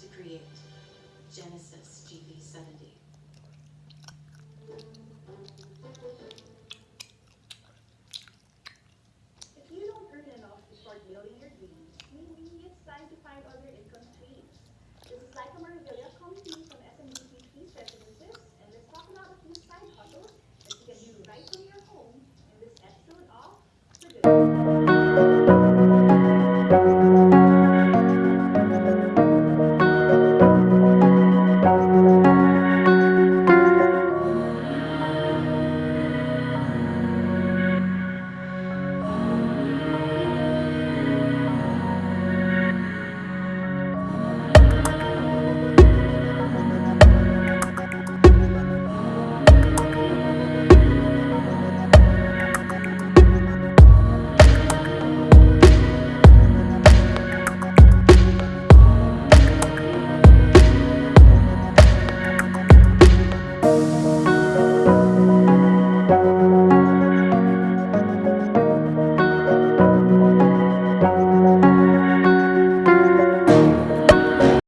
to create.